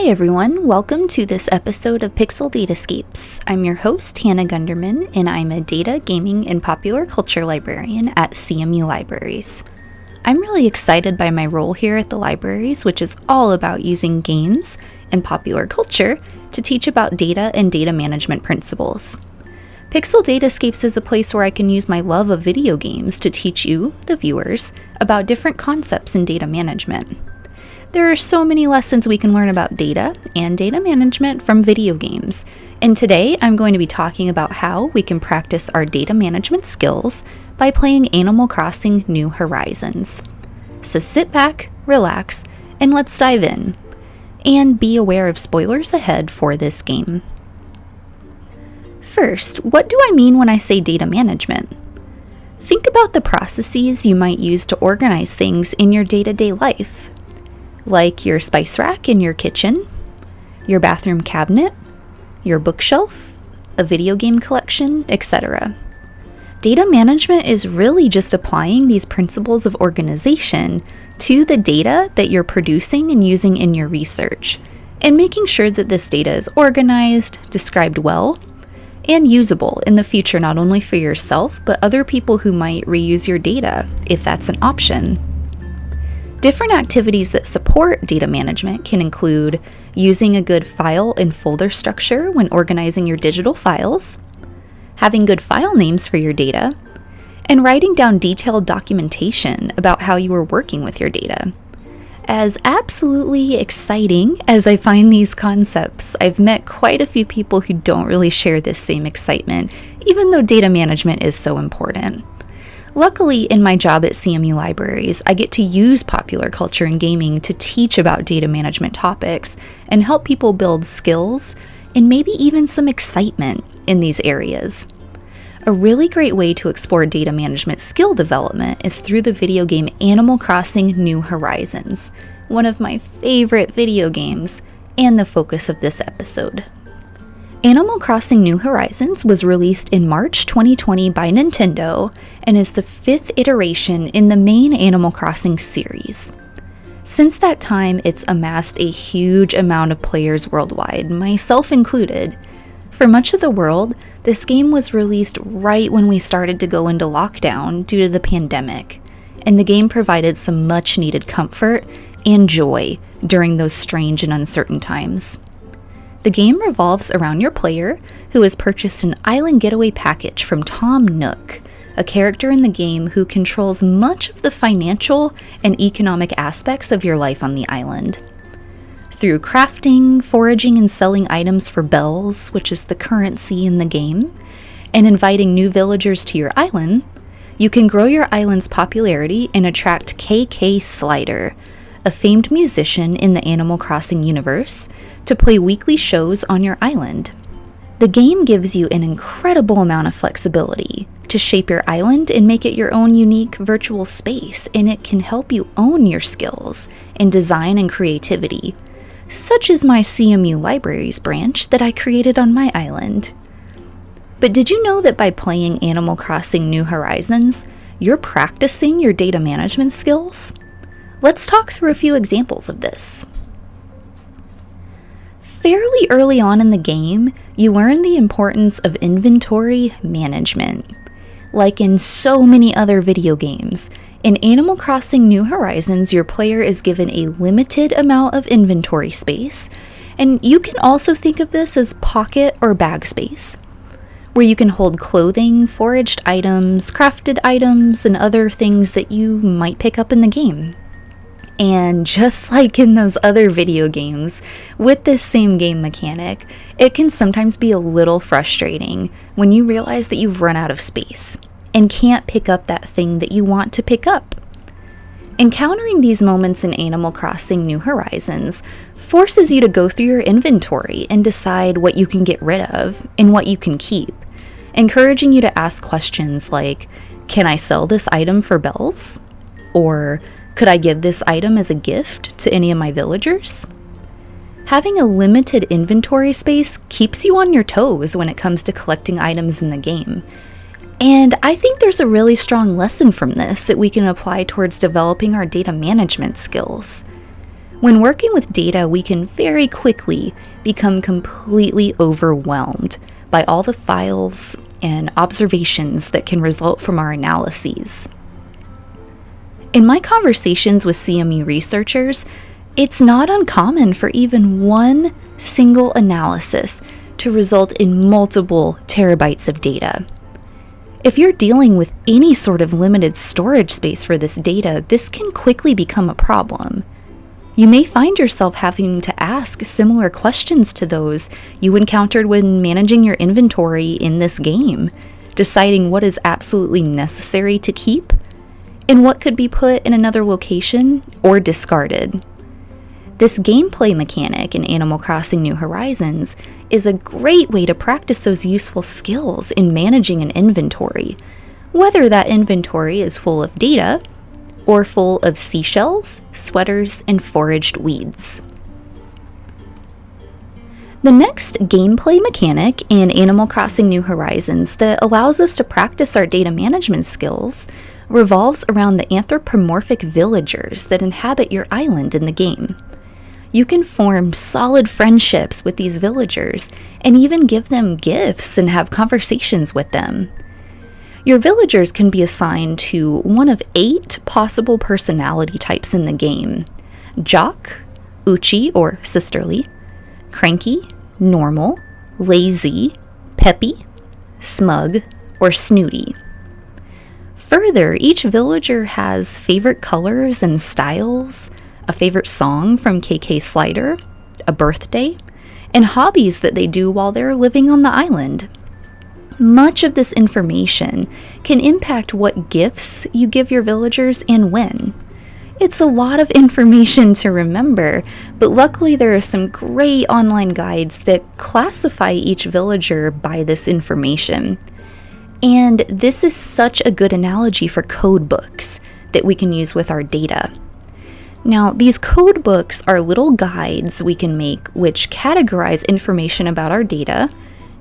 Hi everyone, welcome to this episode of Pixel Datascapes. I'm your host, Hannah Gunderman, and I'm a data, gaming, and popular culture librarian at CMU Libraries. I'm really excited by my role here at the libraries, which is all about using games and popular culture to teach about data and data management principles. Pixel Datascapes is a place where I can use my love of video games to teach you, the viewers, about different concepts in data management. There are so many lessons we can learn about data and data management from video games, and today I'm going to be talking about how we can practice our data management skills by playing Animal Crossing New Horizons. So sit back, relax, and let's dive in. And be aware of spoilers ahead for this game. First, what do I mean when I say data management? Think about the processes you might use to organize things in your day to day life like your spice rack in your kitchen, your bathroom cabinet, your bookshelf, a video game collection, etc. Data management is really just applying these principles of organization to the data that you're producing and using in your research, and making sure that this data is organized, described well, and usable in the future not only for yourself, but other people who might reuse your data if that's an option. Different activities that support data management can include using a good file and folder structure when organizing your digital files, having good file names for your data, and writing down detailed documentation about how you are working with your data. As absolutely exciting as I find these concepts, I've met quite a few people who don't really share this same excitement, even though data management is so important. Luckily, in my job at CMU Libraries, I get to use popular culture and gaming to teach about data management topics and help people build skills and maybe even some excitement in these areas. A really great way to explore data management skill development is through the video game Animal Crossing New Horizons, one of my favorite video games and the focus of this episode. Animal Crossing New Horizons was released in March 2020 by Nintendo and is the fifth iteration in the main Animal Crossing series. Since that time, it's amassed a huge amount of players worldwide, myself included. For much of the world, this game was released right when we started to go into lockdown due to the pandemic, and the game provided some much needed comfort and joy during those strange and uncertain times. The game revolves around your player, who has purchased an island getaway package from Tom Nook, a character in the game who controls much of the financial and economic aspects of your life on the island. Through crafting, foraging, and selling items for bells, which is the currency in the game, and inviting new villagers to your island, you can grow your island's popularity and attract KK Slider, a famed musician in the Animal Crossing universe, to play weekly shows on your island. The game gives you an incredible amount of flexibility to shape your island and make it your own unique virtual space, and it can help you own your skills in design and creativity, such as my CMU Libraries branch that I created on my island. But did you know that by playing Animal Crossing New Horizons, you're practicing your data management skills? Let's talk through a few examples of this. Fairly early on in the game, you learn the importance of inventory management. Like in so many other video games, in Animal Crossing New Horizons, your player is given a limited amount of inventory space, and you can also think of this as pocket or bag space, where you can hold clothing, foraged items, crafted items, and other things that you might pick up in the game. And just like in those other video games, with this same game mechanic, it can sometimes be a little frustrating when you realize that you've run out of space and can't pick up that thing that you want to pick up. Encountering these moments in Animal Crossing New Horizons forces you to go through your inventory and decide what you can get rid of and what you can keep, encouraging you to ask questions like Can I sell this item for bells? Or could I give this item as a gift to any of my villagers? Having a limited inventory space keeps you on your toes when it comes to collecting items in the game. And I think there's a really strong lesson from this that we can apply towards developing our data management skills. When working with data, we can very quickly become completely overwhelmed by all the files and observations that can result from our analyses. In my conversations with CMU researchers, it's not uncommon for even one single analysis to result in multiple terabytes of data. If you're dealing with any sort of limited storage space for this data, this can quickly become a problem. You may find yourself having to ask similar questions to those you encountered when managing your inventory in this game, deciding what is absolutely necessary to keep and what could be put in another location or discarded. This gameplay mechanic in Animal Crossing New Horizons is a great way to practice those useful skills in managing an inventory, whether that inventory is full of data or full of seashells, sweaters, and foraged weeds. The next gameplay mechanic in Animal Crossing New Horizons that allows us to practice our data management skills revolves around the anthropomorphic villagers that inhabit your island in the game you can form solid friendships with these villagers and even give them gifts and have conversations with them. Your villagers can be assigned to one of eight possible personality types in the game Jock, Uchi or sisterly, Cranky, Normal, Lazy, Peppy, Smug, or Snooty. Further, each villager has favorite colors and styles, a favorite song from KK Slider, a birthday, and hobbies that they do while they're living on the island. Much of this information can impact what gifts you give your villagers and when. It's a lot of information to remember, but luckily there are some great online guides that classify each villager by this information. And this is such a good analogy for code books that we can use with our data. Now, these code books are little guides we can make which categorize information about our data.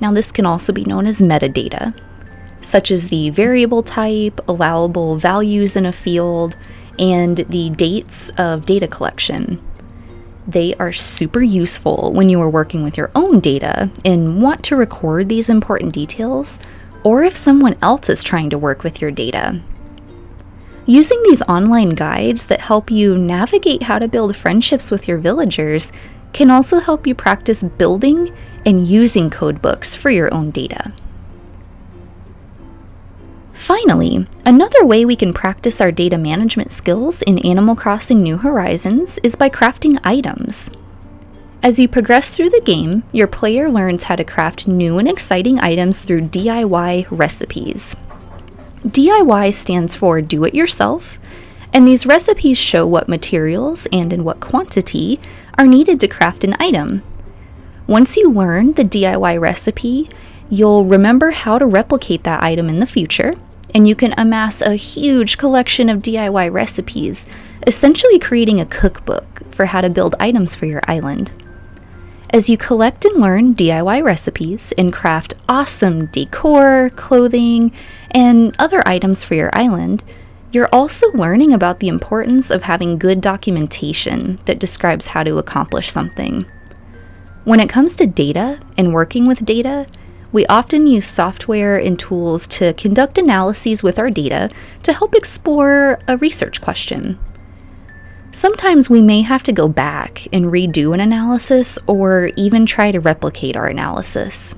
Now, this can also be known as metadata, such as the variable type, allowable values in a field, and the dates of data collection. They are super useful when you are working with your own data and want to record these important details, or if someone else is trying to work with your data. Using these online guides that help you navigate how to build friendships with your villagers can also help you practice building and using codebooks for your own data. Finally, another way we can practice our data management skills in Animal Crossing New Horizons is by crafting items. As you progress through the game, your player learns how to craft new and exciting items through DIY recipes. DIY stands for do it yourself, and these recipes show what materials and in what quantity are needed to craft an item. Once you learn the DIY recipe, you'll remember how to replicate that item in the future, and you can amass a huge collection of DIY recipes, essentially creating a cookbook for how to build items for your island. As you collect and learn DIY recipes and craft awesome decor, clothing, and other items for your island, you're also learning about the importance of having good documentation that describes how to accomplish something. When it comes to data and working with data, we often use software and tools to conduct analyses with our data to help explore a research question. Sometimes we may have to go back and redo an analysis or even try to replicate our analysis.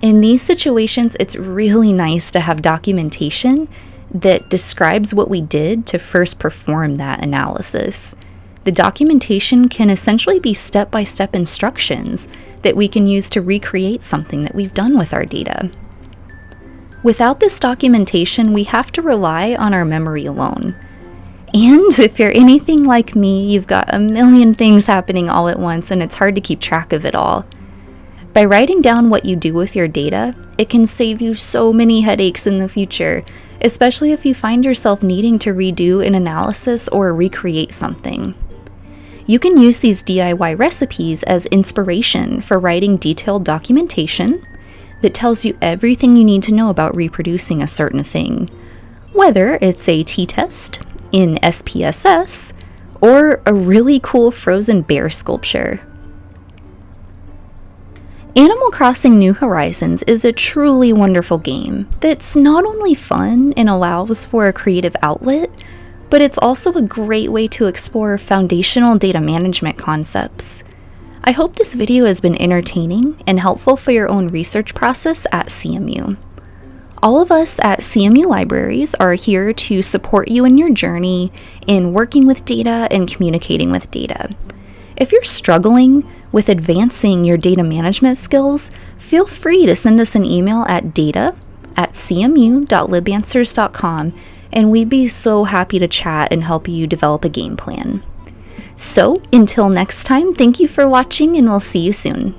In these situations, it's really nice to have documentation that describes what we did to first perform that analysis. The documentation can essentially be step by step instructions that we can use to recreate something that we've done with our data. Without this documentation, we have to rely on our memory alone. And if you're anything like me, you've got a million things happening all at once and it's hard to keep track of it all. By writing down what you do with your data, it can save you so many headaches in the future, especially if you find yourself needing to redo an analysis or recreate something. You can use these DIY recipes as inspiration for writing detailed documentation, that tells you everything you need to know about reproducing a certain thing, whether it's a t test in SPSS or a really cool frozen bear sculpture. Animal Crossing New Horizons is a truly wonderful game that's not only fun and allows for a creative outlet, but it's also a great way to explore foundational data management concepts. I hope this video has been entertaining and helpful for your own research process at CMU. All of us at CMU Libraries are here to support you in your journey in working with data and communicating with data. If you're struggling with advancing your data management skills, feel free to send us an email at data at cmu.libanswers.com and we'd be so happy to chat and help you develop a game plan. So, until next time, thank you for watching and we'll see you soon.